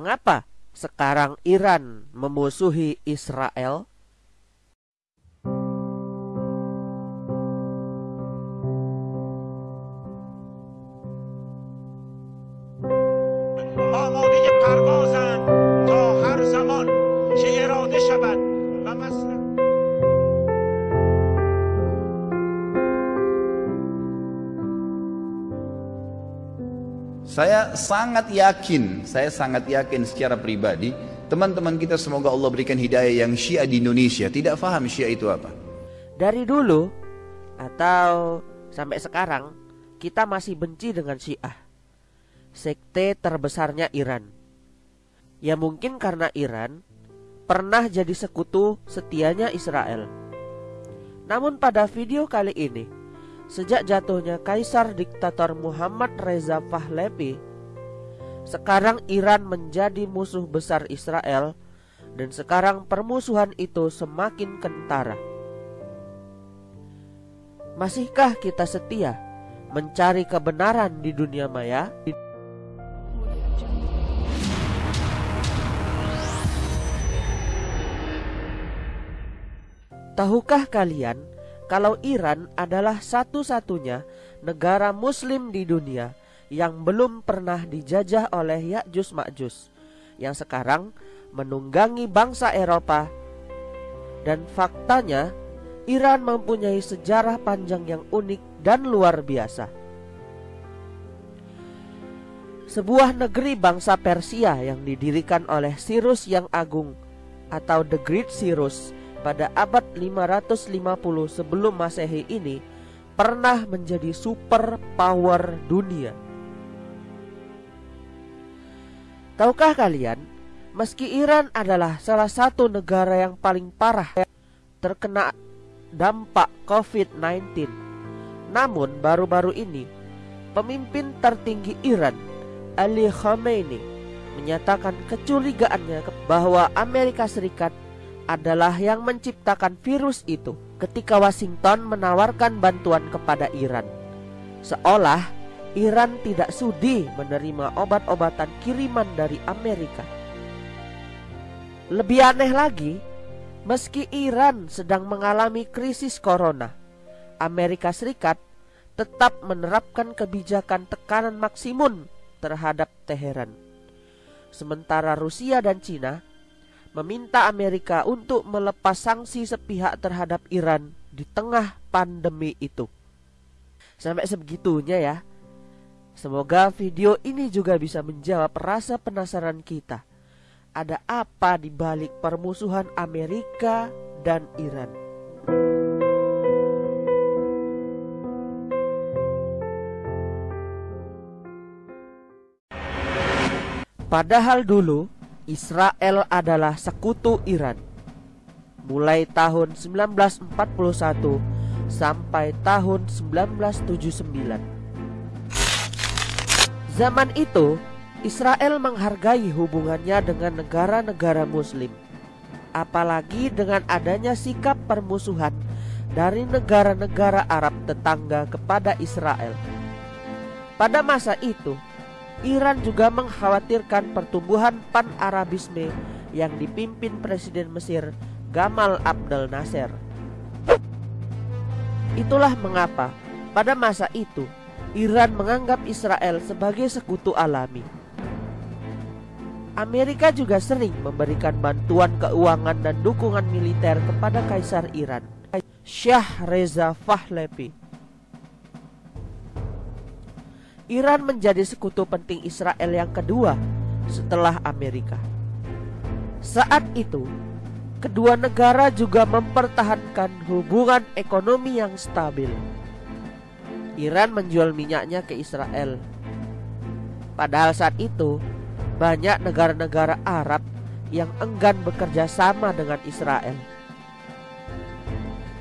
Mengapa sekarang Iran memusuhi Israel? Saya sangat yakin, saya sangat yakin secara pribadi, teman-teman kita semoga Allah berikan hidayah yang Syiah di Indonesia tidak faham Syiah itu apa. Dari dulu atau sampai sekarang kita masih benci dengan Syiah. Sekte terbesarnya Iran. Ya mungkin karena Iran pernah jadi sekutu setianya Israel. Namun pada video kali ini Sejak jatuhnya Kaisar Diktator Muhammad Reza Pahlavi, sekarang Iran menjadi musuh besar Israel dan sekarang permusuhan itu semakin kentara. Masihkah kita setia mencari kebenaran di dunia maya? Tahukah kalian kalau Iran adalah satu-satunya negara muslim di dunia yang belum pernah dijajah oleh Ya'juj Ma'juj yang sekarang menunggangi bangsa Eropa dan faktanya Iran mempunyai sejarah panjang yang unik dan luar biasa. Sebuah negeri bangsa Persia yang didirikan oleh Cyrus yang Agung atau The Great Cyrus pada abad 550 sebelum Masehi ini pernah menjadi super power dunia. Tahukah kalian, meski Iran adalah salah satu negara yang paling parah terkena dampak COVID-19, namun baru-baru ini pemimpin tertinggi Iran, Ali Khamenei, menyatakan kecurigaannya bahwa Amerika Serikat adalah yang menciptakan virus itu ketika Washington menawarkan bantuan kepada Iran. Seolah Iran tidak sudi menerima obat-obatan kiriman dari Amerika. Lebih aneh lagi, meski Iran sedang mengalami krisis corona, Amerika Serikat tetap menerapkan kebijakan tekanan maksimum terhadap Teheran. Sementara Rusia dan Cina meminta Amerika untuk melepas sanksi sepihak terhadap Iran di tengah pandemi itu. Sampai sebegitunya ya. Semoga video ini juga bisa menjawab rasa penasaran kita. Ada apa di balik permusuhan Amerika dan Iran? Padahal dulu Israel adalah sekutu Iran. Mulai tahun 1941 sampai tahun 1979. Zaman itu, Israel menghargai hubungannya dengan negara-negara muslim. Apalagi dengan adanya sikap permusuhan dari negara-negara Arab tetangga kepada Israel. Pada masa itu, Iran juga mengkhawatirkan pertumbuhan pan-Arabisme yang dipimpin Presiden Mesir Gamal Abdel Nasser. Itulah mengapa pada masa itu Iran menganggap Israel sebagai sekutu alami. Amerika juga sering memberikan bantuan keuangan dan dukungan militer kepada Kaisar Iran, Syah Reza Pahlavi. Iran menjadi sekutu penting Israel yang kedua setelah Amerika. Saat itu, kedua negara juga mempertahankan hubungan ekonomi yang stabil. Iran menjual minyaknya ke Israel. Padahal saat itu, banyak negara-negara Arab yang enggan bekerja sama dengan Israel.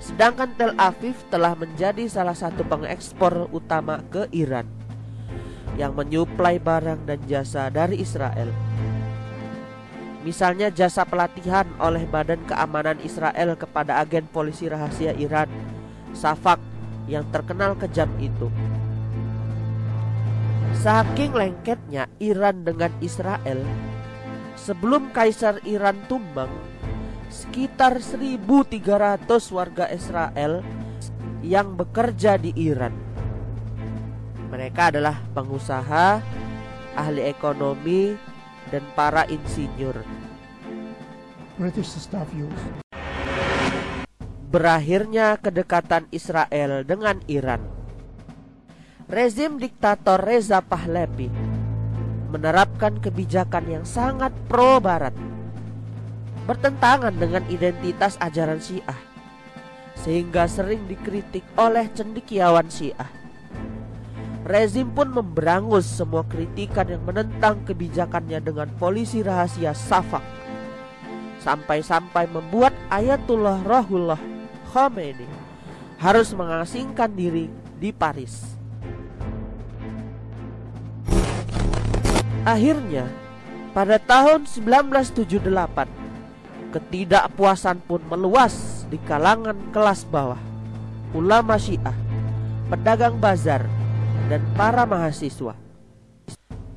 Sedangkan Tel Aviv telah menjadi salah satu pengekspor utama ke Iran yang menyuplai barang dan jasa dari Israel. Misalnya jasa pelatihan oleh Badan Keamanan Israel kepada agen polisi rahasia Iran, Safak, yang terkenal kejam itu. Saking lengketnya Iran dengan Israel, sebelum Kaisar Iran tumbang, sekitar 1.300 warga Israel yang bekerja di Iran. Mereka adalah pengusaha, ahli ekonomi, dan para insinyur. British staff use. Berakhirnya kedekatan Israel dengan Iran. Rezim diktator Reza Pahlavi menerapkan kebijakan yang sangat pro-barat bertentangan dengan identitas ajaran Syiah sehingga sering dikritik oleh cendikiawan Syiah. Rezim pun memberangus semua kritikan yang menentang kebijakannya dengan polisi rahasia Safak. Sampai-sampai membuat Ayatullah Rahullah Khomeini harus mengasingkan diri di Paris. Akhirnya, pada tahun 1978, ketidakpuasan pun meluas di kalangan kelas bawah, ulama Syiah, pedagang bazar, dan para mahasiswa.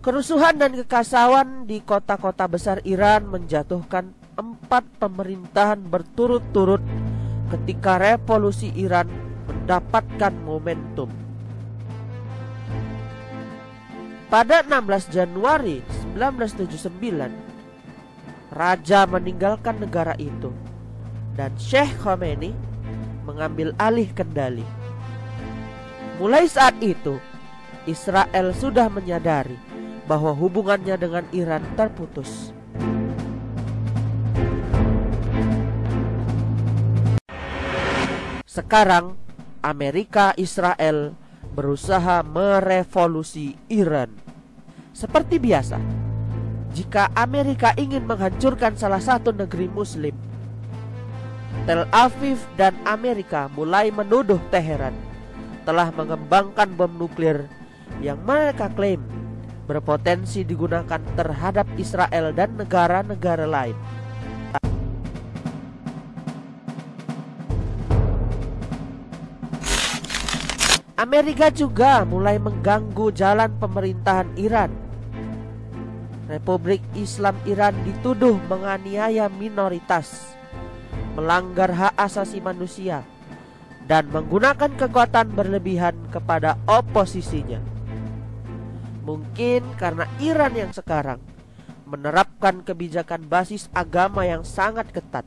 Kerusuhan dan kekacauan di kota-kota besar Iran menjatuhkan empat pemerintahan berturut-turut ketika revolusi Iran mendapatkan momentum. Pada 16 Januari 1979, Raja meninggalkan negara itu dan Sheikh Khomeini mengambil alih kendali. Mulai saat itu, Israel sudah menyadari bahwa hubungannya dengan Iran terputus. Sekarang Amerika Israel berusaha merevolusi Iran. Seperti biasa, jika Amerika ingin menghancurkan salah satu negeri muslim, Tel Aviv dan Amerika mulai menuduh Teheran telah mengembangkan bom nuklir yang mereka klaim berpotensi digunakan terhadap Israel dan negara-negara lain. Amerika juga mulai mengganggu jalan pemerintahan Iran. Republik Islam Iran dituduh menganiaya minoritas, melanggar hak asasi manusia, dan menggunakan kekuatan berlebihan kepada oposisinya. Mungkin karena Iran yang sekarang menerapkan kebijakan basis agama yang sangat ketat.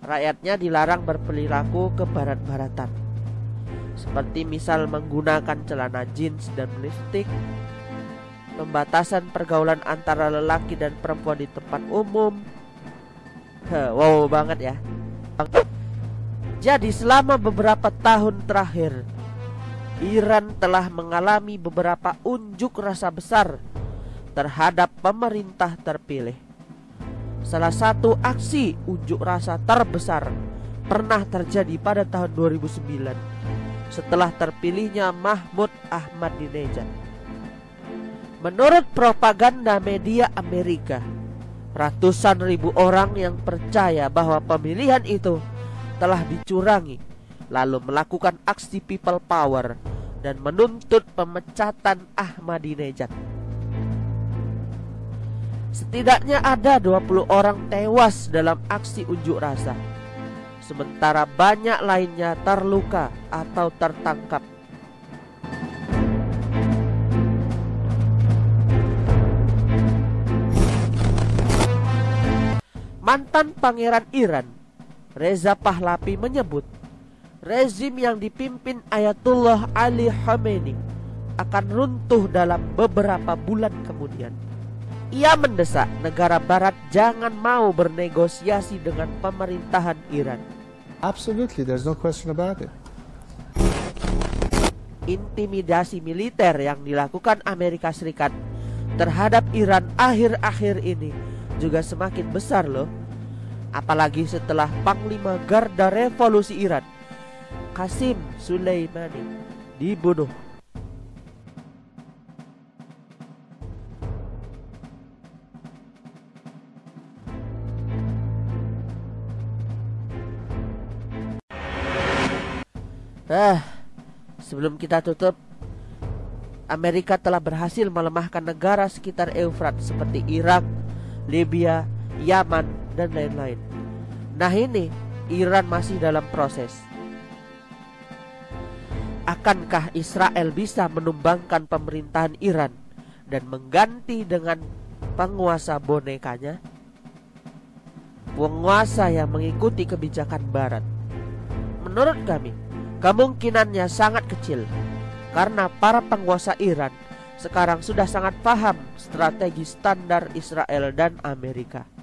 Rakyatnya dilarang berperilaku ke barat-baratan. Seperti misal menggunakan celana jeans dan lipstick, pembatasan pergaulan antara lelaki dan perempuan di tempat umum. Wow banget ya. Jadi selama beberapa tahun terakhir Iran telah mengalami beberapa unjuk rasa besar terhadap pemerintah terpilih. Salah satu aksi unjuk rasa terbesar pernah terjadi pada tahun 2009 setelah terpilihnya Mahmud Ahmadinejad. Menurut propaganda media Amerika, ratusan ribu orang yang percaya bahwa pemilihan itu telah dicurangi lalu melakukan aksi people power dan menuntut pemecatan Ahmadinejad. Setidaknya ada 20 orang tewas dalam aksi unjuk rasa. Sementara banyak lainnya terluka atau tertangkap. Mantan Pangeran Iran, Reza Pahlavi menyebut rezim yang dipimpin Ayatullah Ali Khamenei akan runtuh dalam beberapa bulan kemudian. Ia mendesak negara barat jangan mau bernegosiasi dengan pemerintahan Iran. Absolutely, there's no question about it. Intimidasi militer yang dilakukan Amerika Serikat terhadap Iran akhir-akhir ini juga semakin besar loh. Apalagi setelah Panglima Garda Revolusi Iran Qasim Sulaimani dibunuh. Ah, sebelum kita tutup, Amerika telah berhasil melemahkan negara sekitar Eufrat seperti Irak, Libya, Yaman, dan lain-lain. Nah ini Iran masih dalam proses. Akankah Israel bisa menumbangkan pemerintahan Iran dan mengganti dengan penguasa bonekanya? Penguasa yang mengikuti kebijakan Barat. Menurut kami, kemungkinannya sangat kecil karena para penguasa Iran sekarang sudah sangat paham strategi standar Israel dan Amerika.